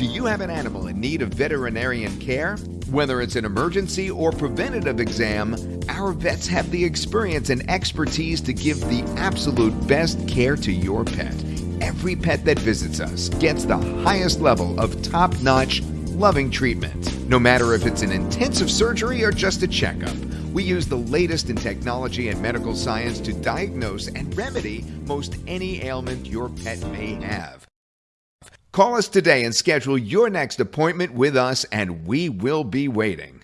you have an animal in need of veterinarian care, whether it's an emergency or preventative exam, our vets have the experience and expertise to give the absolute best care to your pet. Every pet that visits us gets the highest level of top notch, loving treatment. No matter if it's an intensive surgery or just a checkup, we use the latest in technology and medical science to diagnose and remedy most any ailment your pet may have. Call us today and schedule your next appointment with us, and we will be waiting.